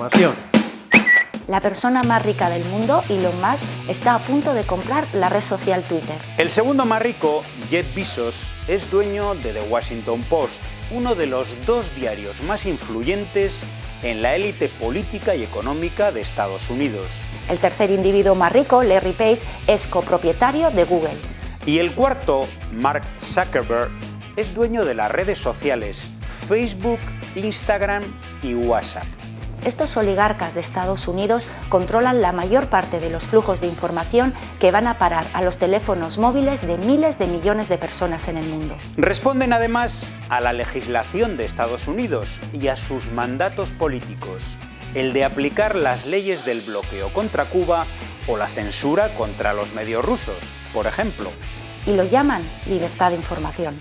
información. La persona más rica del mundo, Elon Musk, está a punto de comprar la red social Twitter. El segundo más rico, Jeff Bezos, es dueño de The Washington Post, uno de los dos diarios más influyentes en la élite política y económica de Estados Unidos. El tercer individuo más rico, Larry Page, es copropietario de Google. Y el cuarto, Mark Zuckerberg, es dueño de las redes sociales Facebook, Instagram y WhatsApp. Estos oligarcas de Estados Unidos controlan la mayor parte de los flujos de información que van a parar a los teléfonos móviles de miles de millones de personas en el mundo. Responden además a la legislación de Estados Unidos y a sus mandatos políticos, el de aplicar las leyes del bloqueo contra Cuba o la censura contra los medios rusos, por ejemplo. Y lo llaman libertad de información.